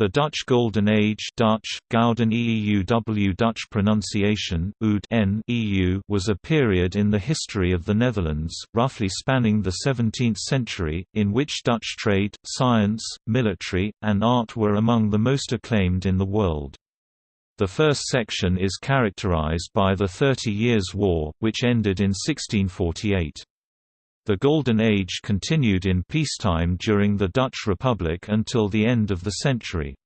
The Dutch Golden Age Dutch, Gouden EEUW Dutch pronunciation, Oud N EU was a period in the history of the Netherlands, roughly spanning the 17th century, in which Dutch trade, science, military, and art were among the most acclaimed in the world. The first section is characterized by the Thirty Years' War, which ended in 1648. The Golden Age continued in peacetime during the Dutch Republic until the end of the century.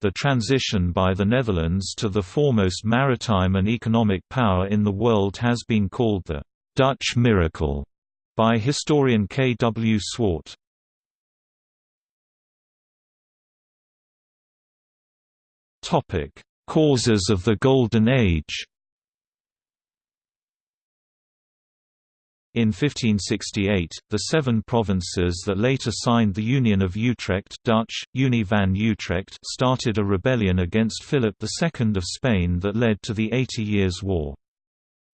The transition by the Netherlands to the foremost maritime and economic power in the world has been called the «Dutch miracle» by historian K. W. Swart. Topic: Causes of the Golden Age In 1568, the seven provinces that later signed the Union of Utrecht Dutch, Unie van Utrecht started a rebellion against Philip II of Spain that led to the Eighty Years' War.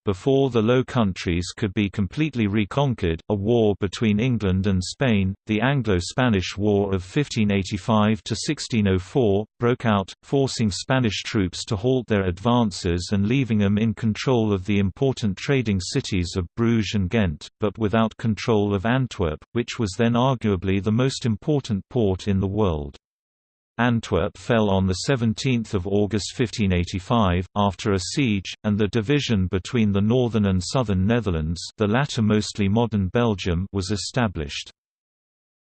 Before the Low Countries could be completely reconquered, a war between England and Spain, the Anglo-Spanish War of 1585–1604, broke out, forcing Spanish troops to halt their advances and leaving them in control of the important trading cities of Bruges and Ghent, but without control of Antwerp, which was then arguably the most important port in the world. Antwerp fell on 17 August 1585, after a siege, and the division between the northern and southern Netherlands the latter mostly modern Belgium was established.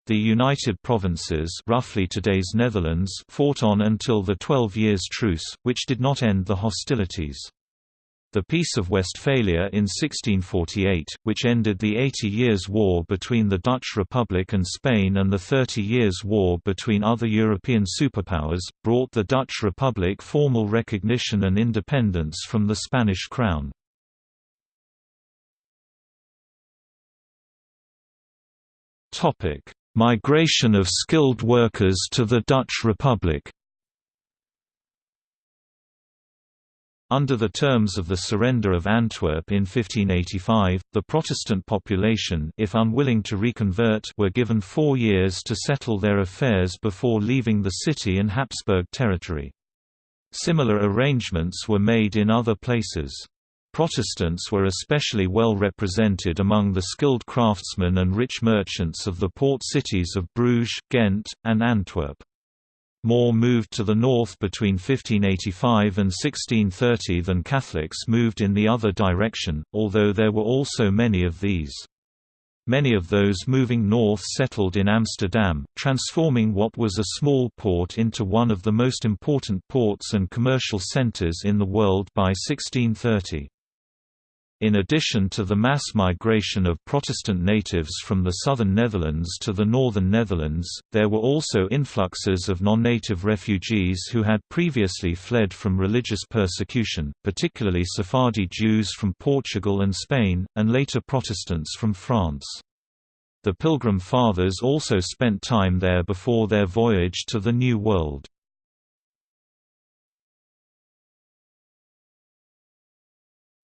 The United Provinces roughly today's Netherlands fought on until the Twelve Years' Truce, which did not end the hostilities. The Peace of Westphalia in 1648, which ended the Eighty Years' War between the Dutch Republic and Spain and the Thirty Years' War between other European superpowers, brought the Dutch Republic formal recognition and independence from the Spanish crown. Migration of skilled workers to the Dutch Republic Under the terms of the surrender of Antwerp in 1585, the Protestant population if unwilling to reconvert were given four years to settle their affairs before leaving the city and Habsburg territory. Similar arrangements were made in other places. Protestants were especially well represented among the skilled craftsmen and rich merchants of the port cities of Bruges, Ghent, and Antwerp. More moved to the north between 1585 and 1630 than Catholics moved in the other direction, although there were also many of these. Many of those moving north settled in Amsterdam, transforming what was a small port into one of the most important ports and commercial centers in the world by 1630. In addition to the mass migration of Protestant natives from the southern Netherlands to the northern Netherlands, there were also influxes of non-native refugees who had previously fled from religious persecution, particularly Sephardi Jews from Portugal and Spain, and later Protestants from France. The Pilgrim Fathers also spent time there before their voyage to the New World.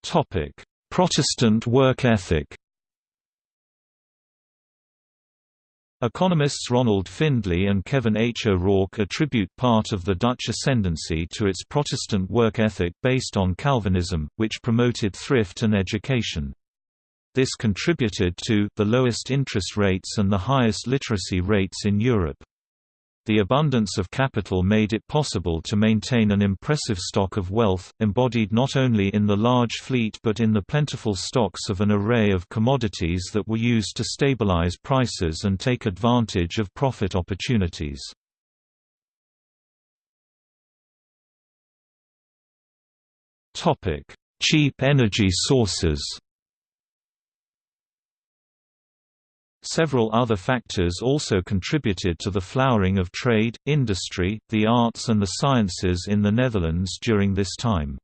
Topic Protestant work ethic Economists Ronald Findlay and Kevin H. O'Rourke attribute part of the Dutch ascendancy to its Protestant work ethic based on Calvinism, which promoted thrift and education. This contributed to the lowest interest rates and the highest literacy rates in Europe. The abundance of capital made it possible to maintain an impressive stock of wealth, embodied not only in the large fleet but in the plentiful stocks of an array of commodities that were used to stabilize prices and take advantage of profit opportunities. Cheap energy sources Several other factors also contributed to the flowering of trade, industry, the arts and the sciences in the Netherlands during this time.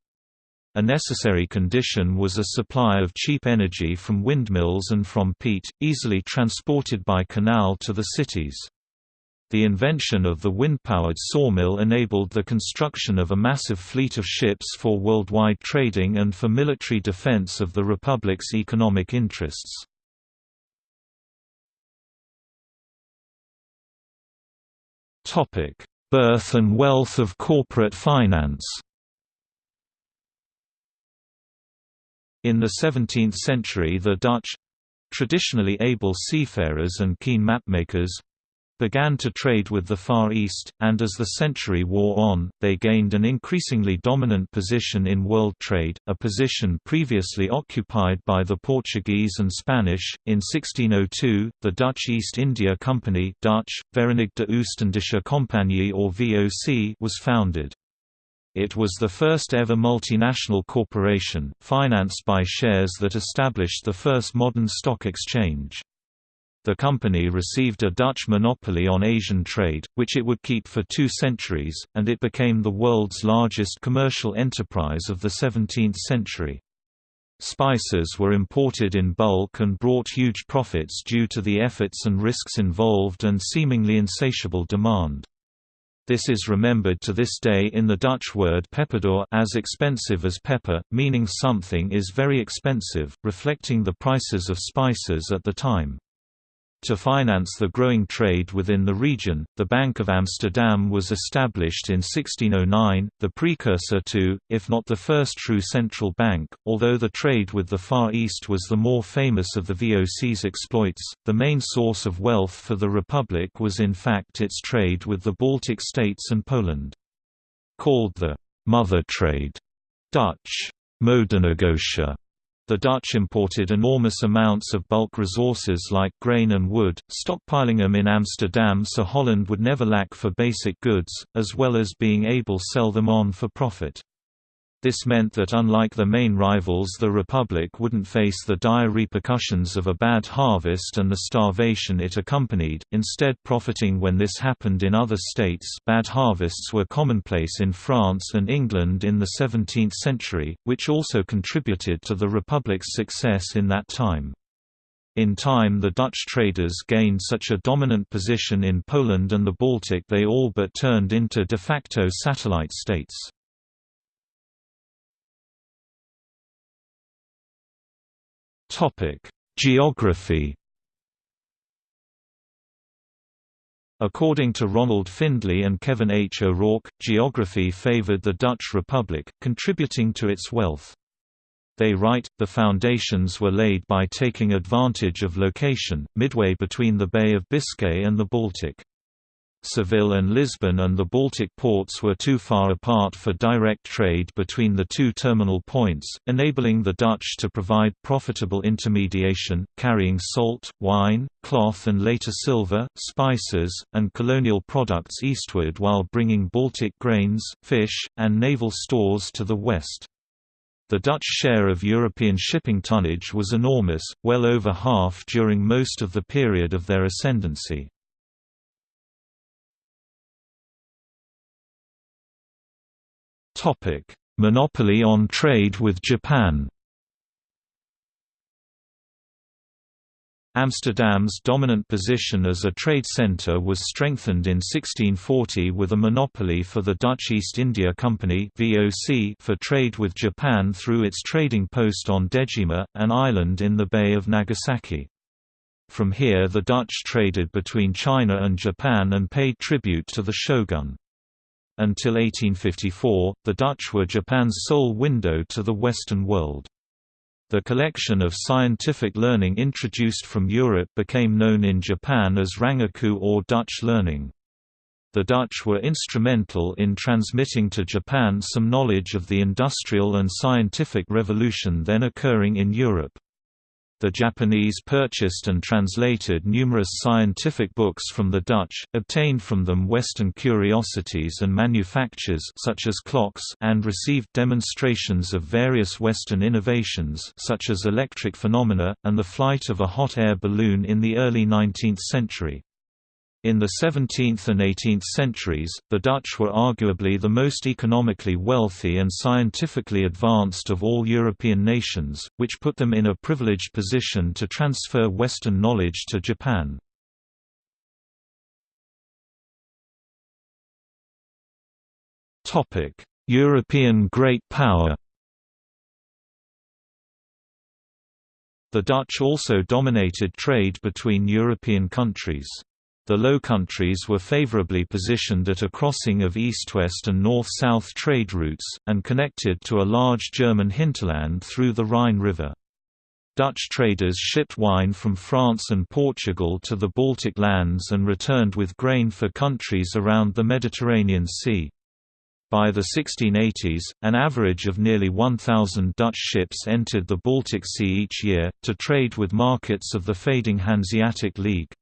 A necessary condition was a supply of cheap energy from windmills and from peat, easily transported by canal to the cities. The invention of the wind-powered sawmill enabled the construction of a massive fleet of ships for worldwide trading and for military defense of the Republic's economic interests. Birth and wealth of corporate finance? In the 17th century the Dutch—traditionally able seafarers and keen mapmakers, began to trade with the Far East, and as the century wore on, they gained an increasingly dominant position in world trade, a position previously occupied by the Portuguese and Spanish. In 1602, the Dutch East India Company Dutch, Verenigde Oostindische Compagnie or VOC was founded. It was the first ever multinational corporation, financed by shares that established the first modern stock exchange. The company received a Dutch monopoly on Asian trade, which it would keep for two centuries, and it became the world's largest commercial enterprise of the 17th century. Spices were imported in bulk and brought huge profits due to the efforts and risks involved and seemingly insatiable demand. This is remembered to this day in the Dutch word peperduur as expensive as pepper, meaning something is very expensive, reflecting the prices of spices at the time. To finance the growing trade within the region, the Bank of Amsterdam was established in 1609, the precursor to, if not the first true central bank. Although the trade with the Far East was the more famous of the VOC's exploits, the main source of wealth for the Republic was in fact its trade with the Baltic states and Poland. Called the mother trade, Dutch moedernegotie the Dutch imported enormous amounts of bulk resources like grain and wood, stockpiling them in Amsterdam so Holland would never lack for basic goods, as well as being able sell them on for profit. This meant that unlike the main rivals the Republic wouldn't face the dire repercussions of a bad harvest and the starvation it accompanied, instead profiting when this happened in other states bad harvests were commonplace in France and England in the 17th century, which also contributed to the Republic's success in that time. In time the Dutch traders gained such a dominant position in Poland and the Baltic they all but turned into de facto satellite states. Topic: Geography. According to Ronald Findlay and Kevin H. O'Rourke, geography favored the Dutch Republic, contributing to its wealth. They write, the foundations were laid by taking advantage of location, midway between the Bay of Biscay and the Baltic. Seville and Lisbon and the Baltic ports were too far apart for direct trade between the two terminal points, enabling the Dutch to provide profitable intermediation, carrying salt, wine, cloth and later silver, spices, and colonial products eastward while bringing Baltic grains, fish, and naval stores to the west. The Dutch share of European shipping tonnage was enormous, well over half during most of the period of their ascendancy. Monopoly on trade with Japan. Amsterdam's dominant position as a trade centre was strengthened in 1640 with a monopoly for the Dutch East India Company for trade with Japan through its trading post on Dejima, an island in the Bay of Nagasaki. From here the Dutch traded between China and Japan and paid tribute to the shogun. Until 1854, the Dutch were Japan's sole window to the Western world. The collection of scientific learning introduced from Europe became known in Japan as Rangaku or Dutch learning. The Dutch were instrumental in transmitting to Japan some knowledge of the industrial and scientific revolution then occurring in Europe. The Japanese purchased and translated numerous scientific books from the Dutch, obtained from them Western curiosities and manufactures such as clocks and received demonstrations of various Western innovations such as electric phenomena, and the flight of a hot air balloon in the early 19th century. In the 17th and 18th centuries, the Dutch were arguably the most economically wealthy and scientifically advanced of all European nations, which put them in a privileged position to transfer Western knowledge to Japan. European great power The Dutch also dominated trade between European countries. The Low Countries were favorably positioned at a crossing of east-west and north-south trade routes, and connected to a large German hinterland through the Rhine River. Dutch traders shipped wine from France and Portugal to the Baltic lands and returned with grain for countries around the Mediterranean Sea. By the 1680s, an average of nearly 1,000 Dutch ships entered the Baltic Sea each year, to trade with markets of the fading Hanseatic League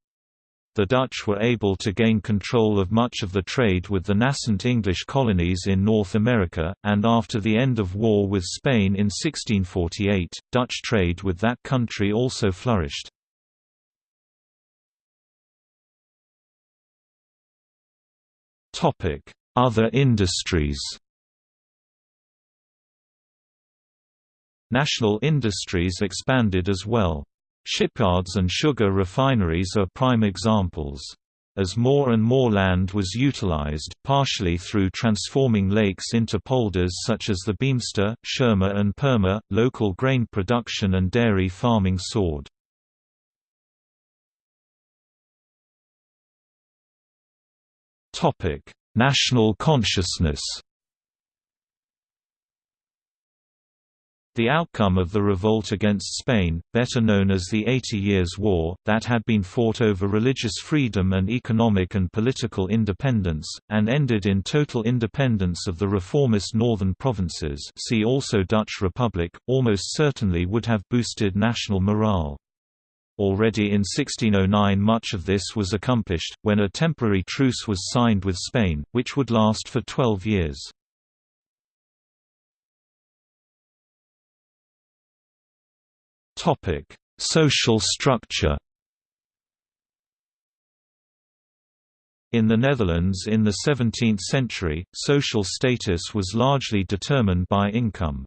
the Dutch were able to gain control of much of the trade with the nascent English colonies in North America, and after the end of war with Spain in 1648, Dutch trade with that country also flourished. Other industries National industries expanded as well. Shipyards and sugar refineries are prime examples. As more and more land was utilized, partially through transforming lakes into polders such as the Beemster, Schermer and Purmer, local grain production and dairy farming soared. National consciousness The outcome of the revolt against Spain, better known as the Eighty Years' War, that had been fought over religious freedom and economic and political independence, and ended in total independence of the reformist northern provinces see also Dutch Republic, almost certainly would have boosted national morale. Already in 1609 much of this was accomplished, when a temporary truce was signed with Spain, which would last for twelve years. Topic: Social structure. In the Netherlands in the 17th century, social status was largely determined by income.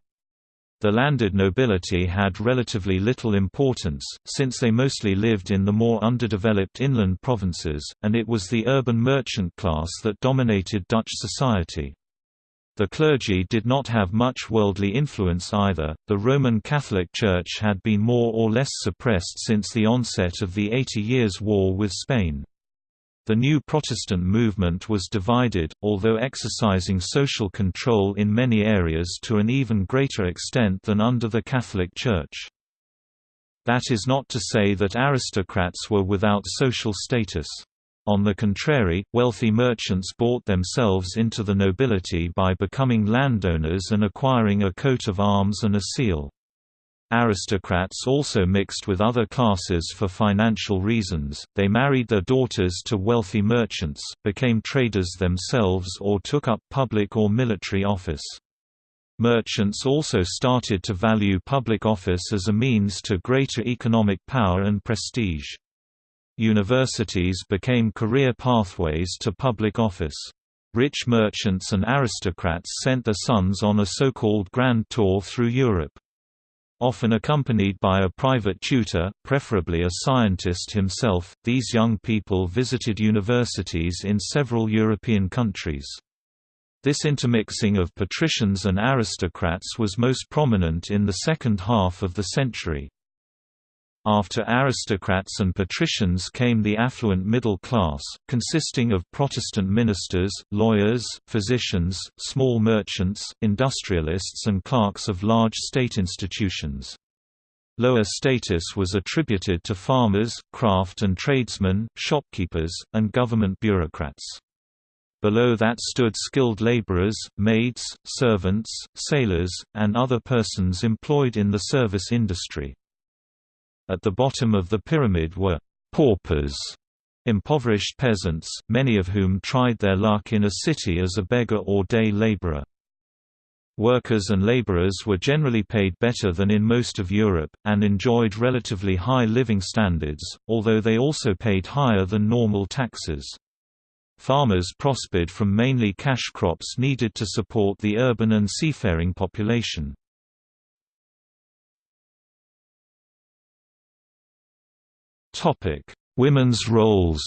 The landed nobility had relatively little importance, since they mostly lived in the more underdeveloped inland provinces, and it was the urban merchant class that dominated Dutch society. The clergy did not have much worldly influence either. The Roman Catholic Church had been more or less suppressed since the onset of the Eighty Years' War with Spain. The new Protestant movement was divided, although exercising social control in many areas to an even greater extent than under the Catholic Church. That is not to say that aristocrats were without social status. On the contrary, wealthy merchants bought themselves into the nobility by becoming landowners and acquiring a coat of arms and a seal. Aristocrats also mixed with other classes for financial reasons, they married their daughters to wealthy merchants, became traders themselves or took up public or military office. Merchants also started to value public office as a means to greater economic power and prestige. Universities became career pathways to public office. Rich merchants and aristocrats sent their sons on a so-called grand tour through Europe. Often accompanied by a private tutor, preferably a scientist himself, these young people visited universities in several European countries. This intermixing of patricians and aristocrats was most prominent in the second half of the century. After aristocrats and patricians came the affluent middle class, consisting of Protestant ministers, lawyers, physicians, small merchants, industrialists and clerks of large state institutions. Lower status was attributed to farmers, craft and tradesmen, shopkeepers, and government bureaucrats. Below that stood skilled laborers, maids, servants, sailors, and other persons employed in the service industry. At the bottom of the pyramid were paupers, impoverished peasants, many of whom tried their luck in a city as a beggar or day laborer. Workers and laborers were generally paid better than in most of Europe, and enjoyed relatively high living standards, although they also paid higher than normal taxes. Farmers prospered from mainly cash crops needed to support the urban and seafaring population. Women's roles.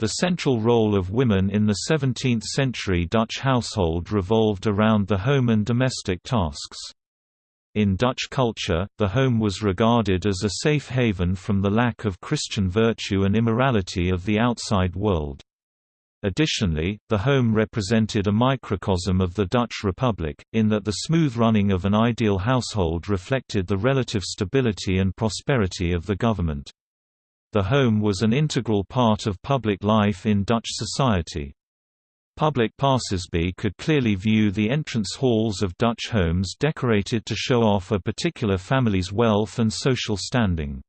The central role of women in the 17th-century Dutch household revolved around the home and domestic tasks. In Dutch culture, the home was regarded as a safe haven from the lack of Christian virtue and immorality of the outside world. Additionally, the home represented a microcosm of the Dutch Republic, in that the smooth running of an ideal household reflected the relative stability and prosperity of the government. The home was an integral part of public life in Dutch society. Public passersby could clearly view the entrance halls of Dutch homes decorated to show off a particular family's wealth and social standing.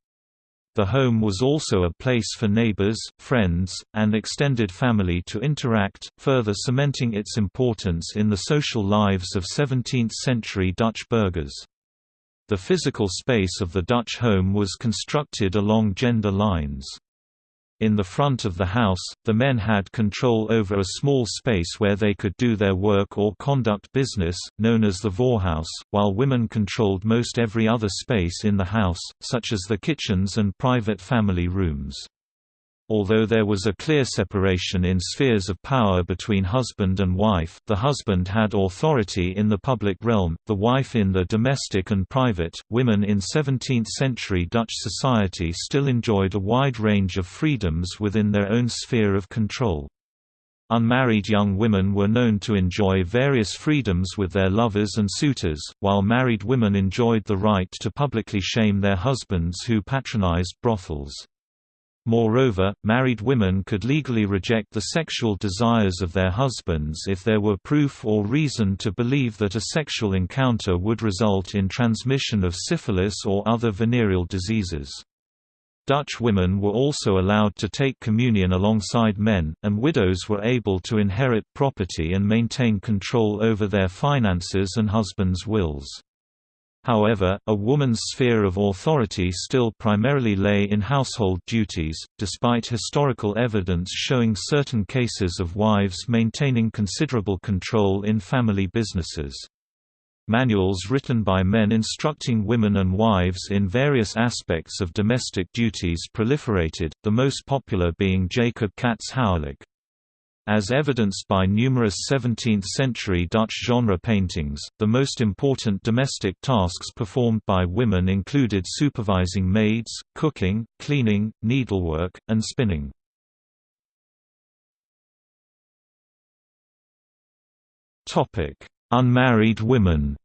The home was also a place for neighbors, friends, and extended family to interact, further cementing its importance in the social lives of 17th-century Dutch burghers. The physical space of the Dutch home was constructed along gender lines. In the front of the house, the men had control over a small space where they could do their work or conduct business, known as the voorhuis, while women controlled most every other space in the house, such as the kitchens and private family rooms. Although there was a clear separation in spheres of power between husband and wife the husband had authority in the public realm, the wife in the domestic and private, women in 17th-century Dutch society still enjoyed a wide range of freedoms within their own sphere of control. Unmarried young women were known to enjoy various freedoms with their lovers and suitors, while married women enjoyed the right to publicly shame their husbands who patronized brothels. Moreover, married women could legally reject the sexual desires of their husbands if there were proof or reason to believe that a sexual encounter would result in transmission of syphilis or other venereal diseases. Dutch women were also allowed to take communion alongside men, and widows were able to inherit property and maintain control over their finances and husbands' wills. However, a woman's sphere of authority still primarily lay in household duties, despite historical evidence showing certain cases of wives maintaining considerable control in family businesses. Manuals written by men instructing women and wives in various aspects of domestic duties proliferated, the most popular being Jacob Cats' Huwelijk. As evidenced by numerous 17th-century Dutch genre paintings, the most important domestic tasks performed by women included supervising maids, cooking, cleaning, needlework, and spinning. Unmarried women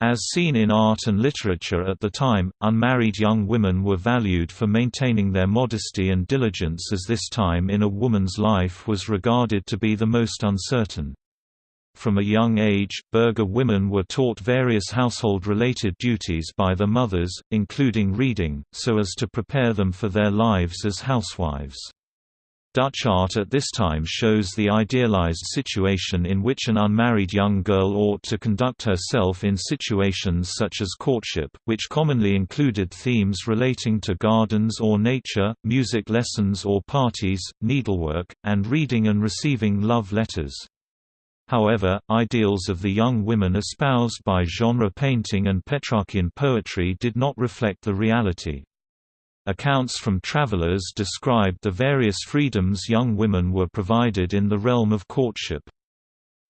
As seen in art and literature at the time, unmarried young women were valued for maintaining their modesty and diligence as this time in a woman's life was regarded to be the most uncertain. From a young age, burgher women were taught various household-related duties by their mothers, including reading, so as to prepare them for their lives as housewives. Dutch art at this time shows the idealized situation in which an unmarried young girl ought to conduct herself in situations such as courtship, which commonly included themes relating to gardens or nature, music lessons or parties, needlework, and reading and receiving love letters. However, ideals of the young women espoused by genre painting and Petrarchian poetry did not reflect the reality. Accounts from travelers described the various freedoms young women were provided in the realm of courtship.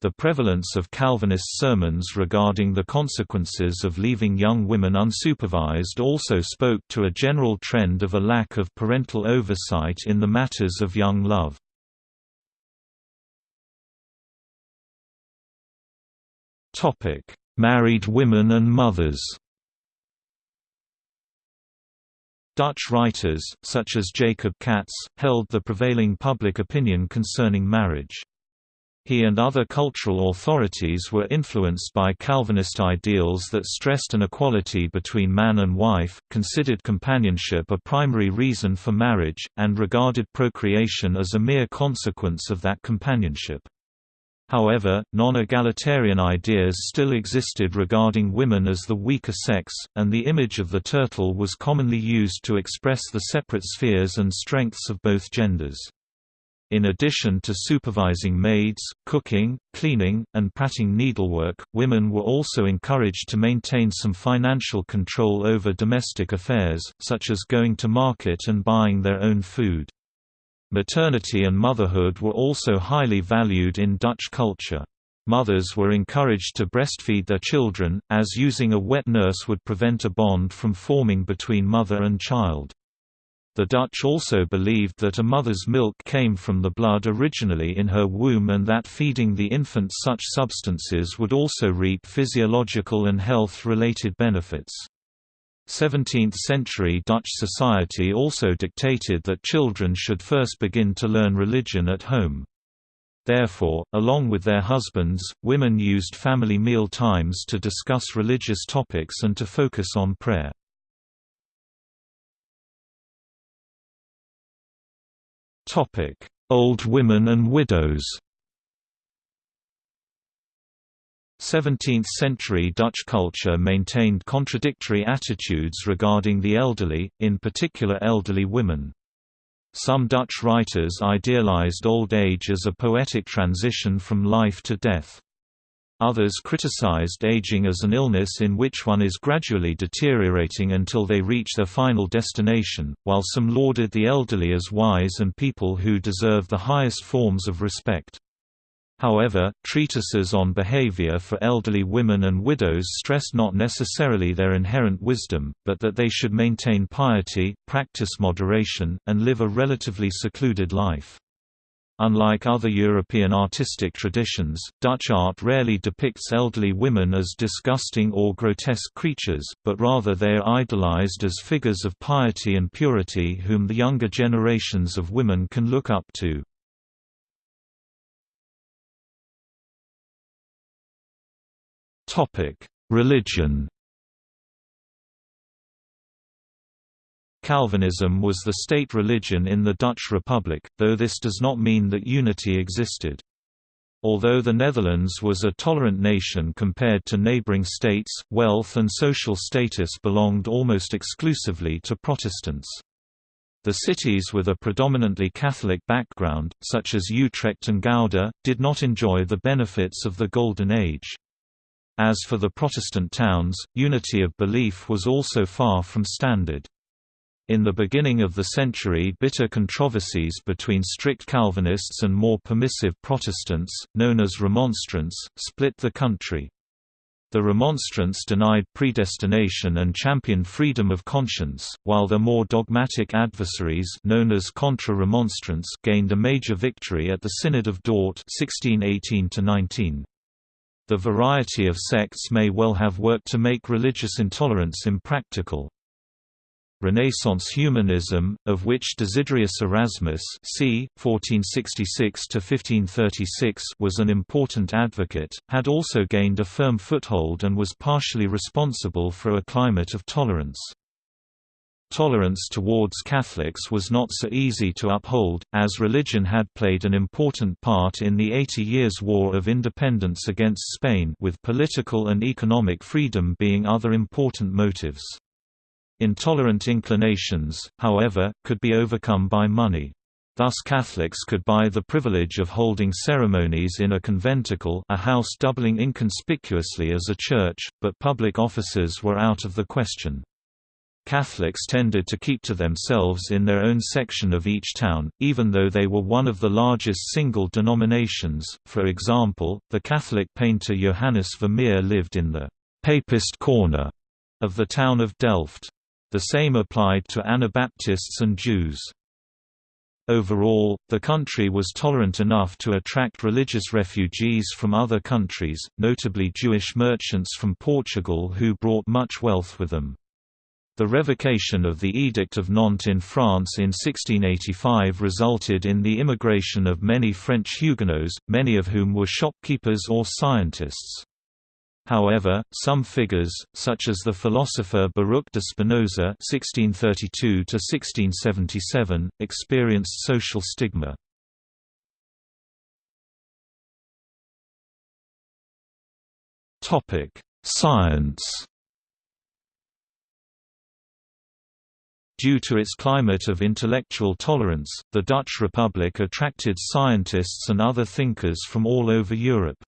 The prevalence of Calvinist sermons regarding the consequences of leaving young women unsupervised also spoke to a general trend of a lack of parental oversight in the matters of young love. Married women and mothers Dutch writers, such as Jacob Cats, held the prevailing public opinion concerning marriage. He and other cultural authorities were influenced by Calvinist ideals that stressed an equality between man and wife, considered companionship a primary reason for marriage, and regarded procreation as a mere consequence of that companionship. However, non-egalitarian ideas still existed regarding women as the weaker sex, and the image of the turtle was commonly used to express the separate spheres and strengths of both genders. In addition to supervising maids, cooking, cleaning, and patting needlework, women were also encouraged to maintain some financial control over domestic affairs, such as going to market and buying their own food. Maternity and motherhood were also highly valued in Dutch culture. mothers were encouraged to breastfeed their children, as using a wet nurse would prevent a bond from forming between mother and child. The Dutch also believed that a mother's milk came from the blood originally in her womb and that feeding the infant such substances would also reap physiological and health-related benefits. 17th-century Dutch society also dictated that children should first begin to learn religion at home. Therefore, along with their husbands, women used family meal times to discuss religious topics and to focus on prayer. Old women and widows 17th-century Dutch culture maintained contradictory attitudes regarding the elderly, in particular elderly women. Some Dutch writers idealized old age as a poetic transition from life to death. Others criticized aging as an illness in which one is gradually deteriorating until they reach their final destination, while some lauded the elderly as wise and people who deserve the highest forms of respect. However, treatises on behavior for elderly women and widows stressed not necessarily their inherent wisdom, but that they should maintain piety, practice moderation, and live a relatively secluded life. Unlike other European artistic traditions, Dutch art rarely depicts elderly women as disgusting or grotesque creatures, but rather they are idolized as figures of piety and purity whom the younger generations of women can look up to. Religion. Calvinism was the state religion in the Dutch Republic, though this does not mean that unity existed. Although the Netherlands was a tolerant nation compared to neighbouring states, wealth and social status belonged almost exclusively to Protestants. The cities with a predominantly Catholic background, such as Utrecht and Gouda, did not enjoy the benefits of the Golden Age. As for the Protestant towns, unity of belief was also far from standard. In the beginning of the century bitter controversies between strict Calvinists and more permissive Protestants, known as Remonstrants, split the country. The Remonstrants denied predestination and championed freedom of conscience, while their more dogmatic adversaries known as Contra-Remonstrants gained a major victory at the Synod of Dort 1618 -19. The variety of sects may well have worked to make religious intolerance impractical. Renaissance humanism, of which Desiderius Erasmus c. 1466 was an important advocate, had also gained a firm foothold and was partially responsible for a climate of tolerance. Tolerance towards Catholics was not so easy to uphold, as religion had played an important part in the Eighty Years' War of Independence against Spain with political and economic freedom being other important motives. Intolerant inclinations, however, could be overcome by money. Thus Catholics could buy the privilege of holding ceremonies in a conventicle a house doubling inconspicuously as a church, but public offices were out of the question. Catholics tended to keep to themselves in their own section of each town, even though they were one of the largest single denominations. For example, the Catholic painter Johannes Vermeer lived in the Papist corner of the town of Delft. The same applied to Anabaptists and Jews. Overall, the country was tolerant enough to attract religious refugees from other countries, notably Jewish merchants from Portugal who brought much wealth with them. The revocation of the Edict of Nantes in France in 1685 resulted in the immigration of many French Huguenots, many of whom were shopkeepers or scientists. However, some figures, such as the philosopher Baruch de Spinoza (1632–1677), experienced social stigma. Topic: Science. Due to its climate of intellectual tolerance, the Dutch Republic attracted scientists and other thinkers from all over Europe.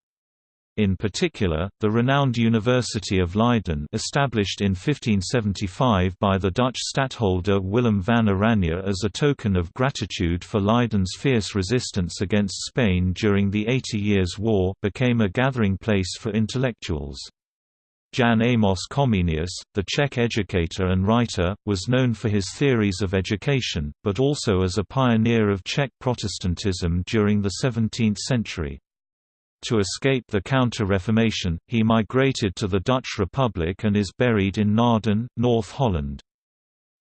In particular, the renowned University of Leiden established in 1575 by the Dutch stadtholder Willem van Oranje as a token of gratitude for Leiden's fierce resistance against Spain during the Eighty Years' War became a gathering place for intellectuals. Jan Amos Comenius, the Czech educator and writer, was known for his theories of education, but also as a pioneer of Czech Protestantism during the 17th century. To escape the Counter-Reformation, he migrated to the Dutch Republic and is buried in Naarden, North Holland.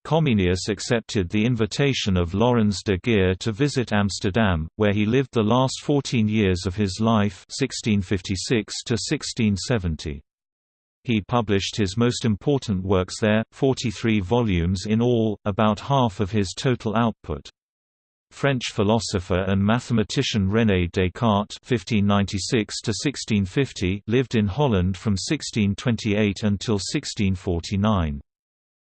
Comenius accepted the invitation of Laurens de Geer to visit Amsterdam, where he lived the last 14 years of his life 1656 -1670. He published his most important works there, 43 volumes in all, about half of his total output. French philosopher and mathematician René Descartes (1596–1650) lived in Holland from 1628 until 1649.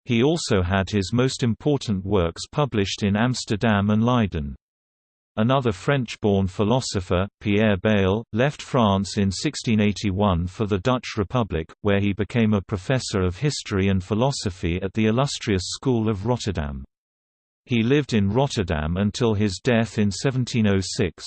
He also had his most important works published in Amsterdam and Leiden. Another French-born philosopher, Pierre Bayle, left France in 1681 for the Dutch Republic, where he became a professor of history and philosophy at the illustrious School of Rotterdam. He lived in Rotterdam until his death in 1706.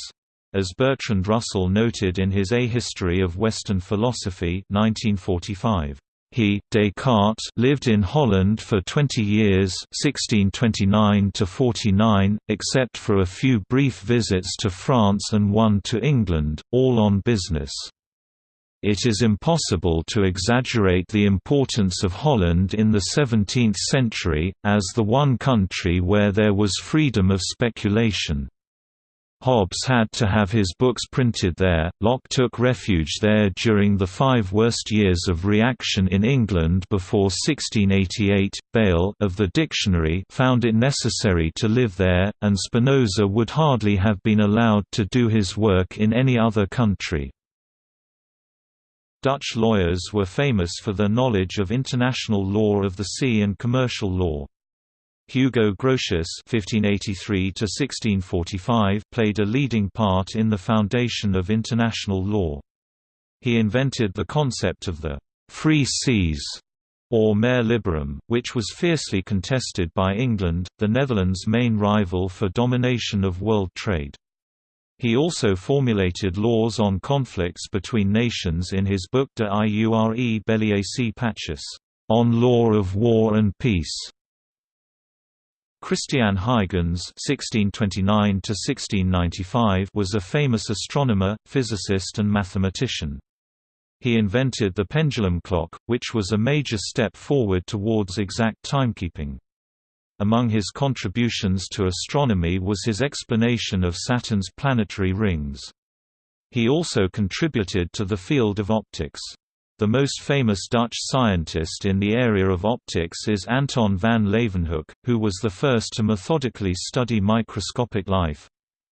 As Bertrand Russell noted in his A History of Western Philosophy 1945, he, Descartes, lived in Holland for 20 years 1629 to 49, except for a few brief visits to France and one to England, all on business. It is impossible to exaggerate the importance of Holland in the 17th century, as the one country where there was freedom of speculation. Hobbes had to have his books printed there. Locke took refuge there during the five worst years of reaction in England before 1688. Bayle of the dictionary found it necessary to live there, and Spinoza would hardly have been allowed to do his work in any other country. Dutch lawyers were famous for their knowledge of international law of the sea and commercial law. Hugo Grotius (1583–1645) played a leading part in the foundation of international law. He invented the concept of the free seas, or mare liberum, which was fiercely contested by England, the Netherlands' main rival for domination of world trade. He also formulated laws on conflicts between nations in his book De Iure Belli ac Pacis, On Law of War and Peace. Christiaan Huygens (1629–1695) was a famous astronomer, physicist, and mathematician. He invented the pendulum clock, which was a major step forward towards exact timekeeping. Among his contributions to astronomy was his explanation of Saturn's planetary rings. He also contributed to the field of optics. The most famous Dutch scientist in the area of optics is Anton van Leeuwenhoek, who was the first to methodically study microscopic life.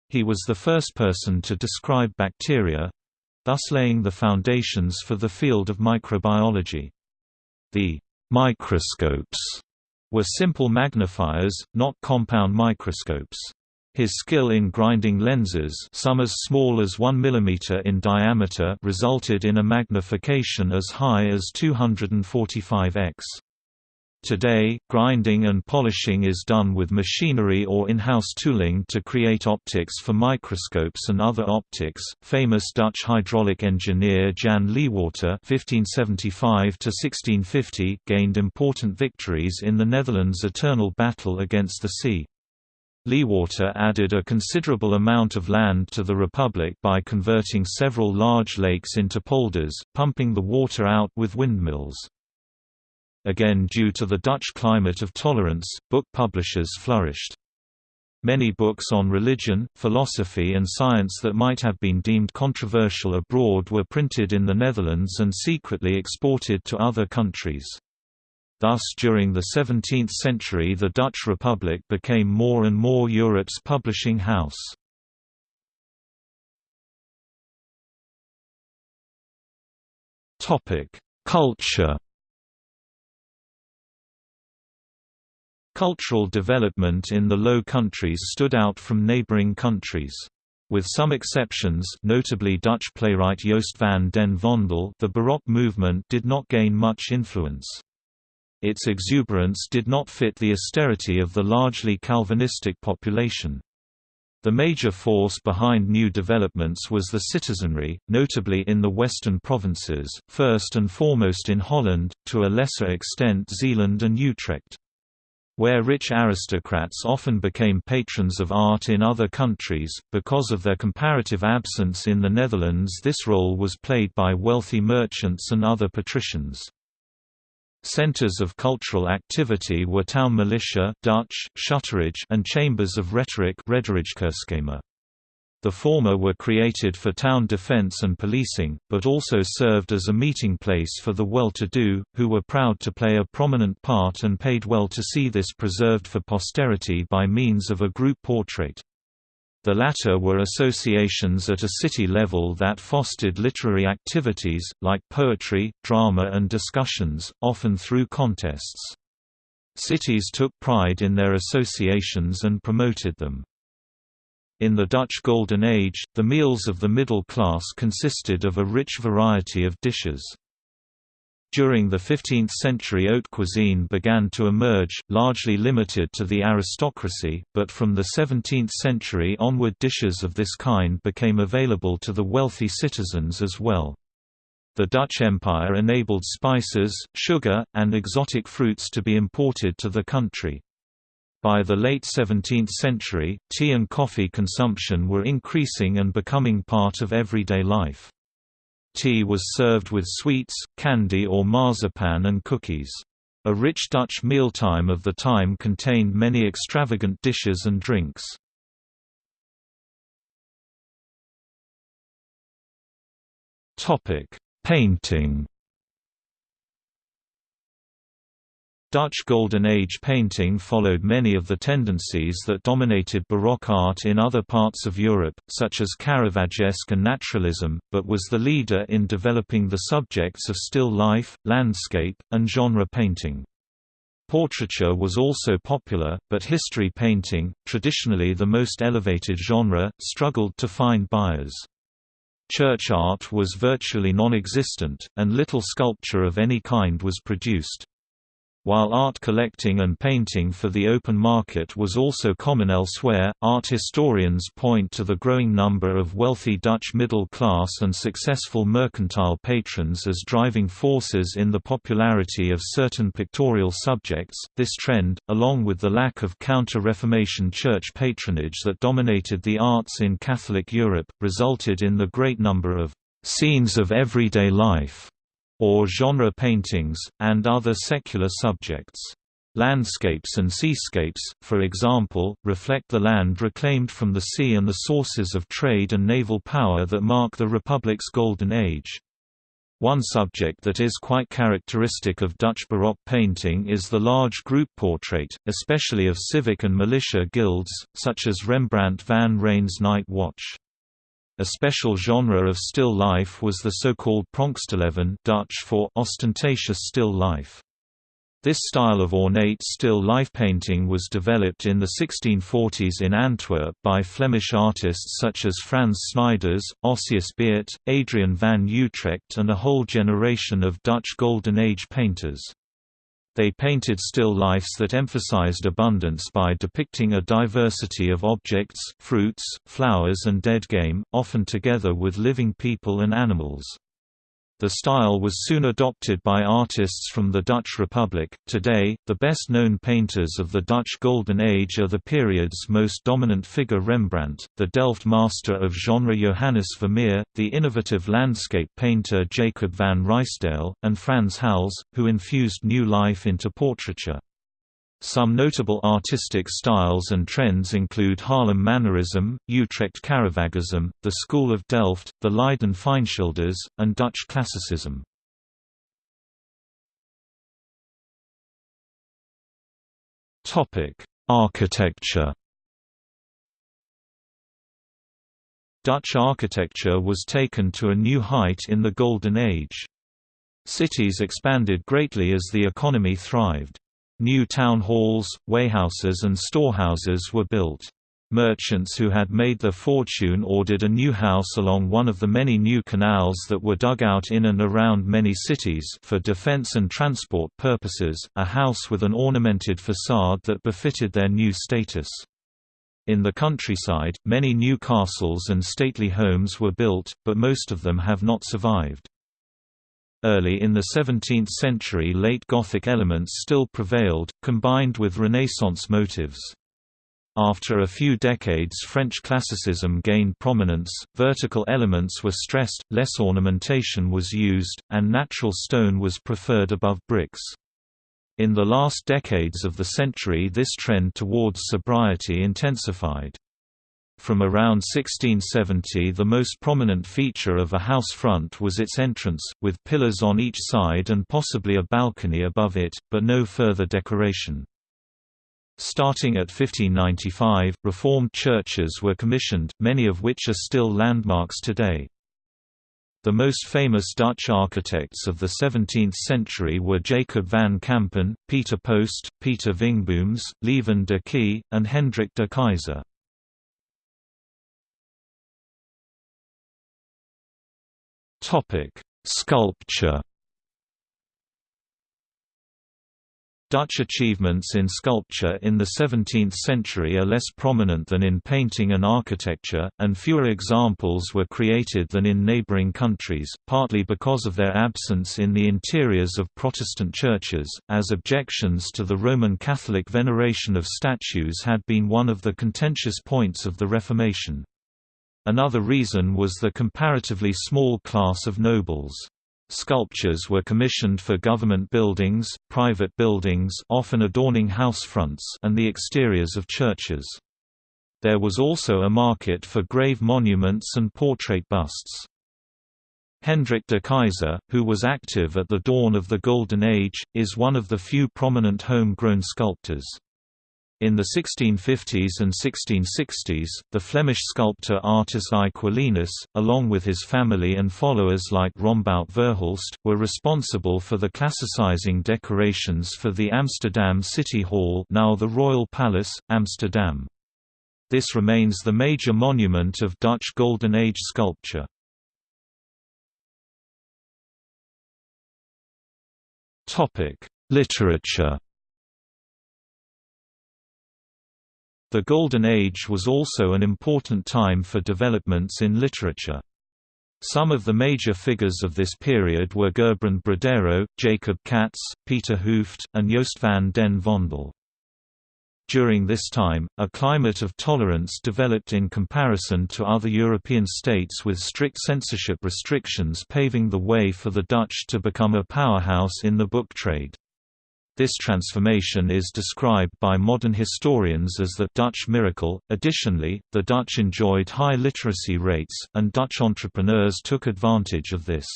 He was the first person to describe bacteria—thus laying the foundations for the field of microbiology. The microscopes were simple magnifiers, not compound microscopes. His skill in grinding lenses some as small as 1 mm in diameter resulted in a magnification as high as 245x. Today, grinding and polishing is done with machinery or in-house tooling to create optics for microscopes and other optics. Famous Dutch hydraulic engineer Jan Leeghwater (1575–1650) gained important victories in the Netherlands' eternal battle against the sea. Leeghwater added a considerable amount of land to the Republic by converting several large lakes into polders, pumping the water out with windmills. Again due to the Dutch climate of tolerance, book publishers flourished. Many books on religion, philosophy and science that might have been deemed controversial abroad were printed in the Netherlands and secretly exported to other countries. Thus during the 17th century the Dutch Republic became more and more Europe's publishing house. Culture Cultural development in the Low Countries stood out from neighboring countries. With some exceptions notably Dutch playwright Joost van den Vondel the Baroque movement did not gain much influence. Its exuberance did not fit the austerity of the largely Calvinistic population. The major force behind new developments was the citizenry, notably in the western provinces, first and foremost in Holland, to a lesser extent Zeeland and Utrecht. Where rich aristocrats often became patrons of art in other countries, because of their comparative absence in the Netherlands this role was played by wealthy merchants and other patricians. Centers of cultural activity were town militia Dutch, and chambers of rhetoric The former were created for town defense and policing, but also served as a meeting place for the well-to-do, who were proud to play a prominent part and paid well to see this preserved for posterity by means of a group portrait. The latter were associations at a city level that fostered literary activities, like poetry, drama and discussions, often through contests. Cities took pride in their associations and promoted them. In the Dutch Golden Age, the meals of the middle class consisted of a rich variety of dishes. During the 15th century haute cuisine began to emerge, largely limited to the aristocracy, but from the 17th century onward dishes of this kind became available to the wealthy citizens as well. The Dutch Empire enabled spices, sugar, and exotic fruits to be imported to the country. By the late 17th century, tea and coffee consumption were increasing and becoming part of everyday life. Tea was served with sweets, candy or marzipan and cookies. A rich Dutch mealtime of the time contained many extravagant dishes and drinks. Painting Dutch Golden Age painting followed many of the tendencies that dominated Baroque art in other parts of Europe, such as Caravaggesque and naturalism, but was the leader in developing the subjects of still life, landscape, and genre painting. Portraiture was also popular, but history painting, traditionally the most elevated genre, struggled to find buyers. Church art was virtually non-existent, and little sculpture of any kind was produced. While art collecting and painting for the open market was also common elsewhere, art historians point to the growing number of wealthy Dutch middle class and successful mercantile patrons as driving forces in the popularity of certain pictorial subjects. This trend, along with the lack of counter Reformation church patronage that dominated the arts in Catholic Europe, resulted in the great number of scenes of everyday life or genre paintings, and other secular subjects. Landscapes and seascapes, for example, reflect the land reclaimed from the sea and the sources of trade and naval power that mark the Republic's Golden Age. One subject that is quite characteristic of Dutch Baroque painting is the large group portrait, especially of civic and militia guilds, such as Rembrandt van Rijn's Night Watch. A special genre of still life was the so-called Pronkstilleven Dutch for ostentatious still life. This style of ornate still life painting was developed in the 1640s in Antwerp by Flemish artists such as Frans Snyders, Osias Beert, Adriaen van Utrecht and a whole generation of Dutch Golden Age painters. They painted still lifes that emphasized abundance by depicting a diversity of objects, fruits, flowers and dead game, often together with living people and animals. The style was soon adopted by artists from the Dutch Republic. Today, the best known painters of the Dutch Golden Age are the period's most dominant figure Rembrandt, the Delft master of genre Johannes Vermeer, the innovative landscape painter Jacob van Ruisdael, and Frans Hals, who infused new life into portraiture. Some notable artistic styles and trends include Haarlem Mannerism, Utrecht Caravaggism, the School of Delft, the Leiden Fijnschilders, and Dutch Classicism. Architecture Dutch architecture was taken to a new height in the Golden Age. Cities expanded greatly as the economy thrived. New town halls, warehouses and storehouses were built. Merchants who had made their fortune ordered a new house along one of the many new canals that were dug out in and around many cities for defense and transport purposes, a house with an ornamented facade that befitted their new status. In the countryside, many new castles and stately homes were built, but most of them have not survived. Early in the 17th century late Gothic elements still prevailed, combined with Renaissance motives. After a few decades French classicism gained prominence, vertical elements were stressed, less ornamentation was used, and natural stone was preferred above bricks. In the last decades of the century this trend towards sobriety intensified. From around 1670 the most prominent feature of a house front was its entrance, with pillars on each side and possibly a balcony above it, but no further decoration. Starting at 1595, Reformed churches were commissioned, many of which are still landmarks today. The most famous Dutch architects of the 17th century were Jacob van Campen, Pieter Post, Pieter Vingbooms, Lieven de Key, and Hendrik de Keyser. Sculpture Dutch achievements in sculpture in the 17th century are less prominent than in painting and architecture, and fewer examples were created than in neighbouring countries, partly because of their absence in the interiors of Protestant churches, as objections to the Roman Catholic veneration of statues had been one of the contentious points of the Reformation. Another reason was the comparatively small class of nobles. Sculptures were commissioned for government buildings, private buildings often adorning house fronts and the exteriors of churches. There was also a market for grave monuments and portrait busts. Hendrik de Keyser, who was active at the dawn of the Golden Age, is one of the few prominent home-grown sculptors. In the 1650s and 1660s, the Flemish sculptor Artus Quellinus, along with his family and followers like Rombout Verhulst, were responsible for the classicizing decorations for the Amsterdam City Hall now the Royal Palace, Amsterdam. This remains the major monument of Dutch Golden Age sculpture. Literature The Golden Age was also an important time for developments in literature. Some of the major figures of this period were Gerbrand Bredero, Jacob Cats, Pieter Hooft, and Joost van den Vondel. During this time, a climate of tolerance developed in comparison to other European states with strict censorship restrictions paving the way for the Dutch to become a powerhouse in the book trade. This transformation is described by modern historians as the Dutch miracle. Additionally, the Dutch enjoyed high literacy rates, and Dutch entrepreneurs took advantage of this.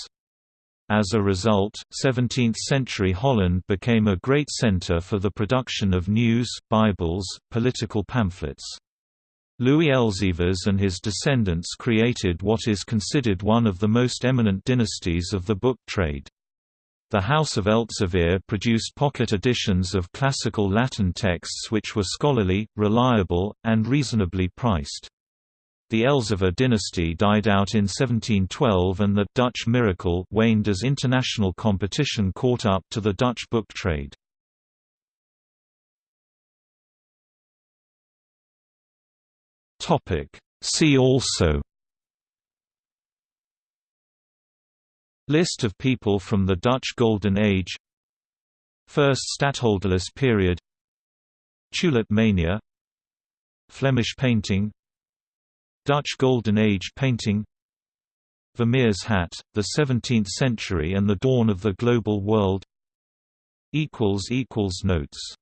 As a result, 17th-century Holland became a great center for the production of news, Bibles, political pamphlets. Louis Elzevir and his descendants created what is considered one of the most eminent dynasties of the book trade. The House of Elzevir produced pocket editions of classical Latin texts which were scholarly, reliable, and reasonably priced. The Elzevir dynasty died out in 1712 and the «Dutch miracle» waned as international competition caught up to the Dutch book trade. See also List of people from the Dutch Golden Age. First Stadtholderless period. Tulip mania. Flemish painting. Dutch Golden Age painting. Vermeer's hat, the 17th century and the dawn of the global world. Notes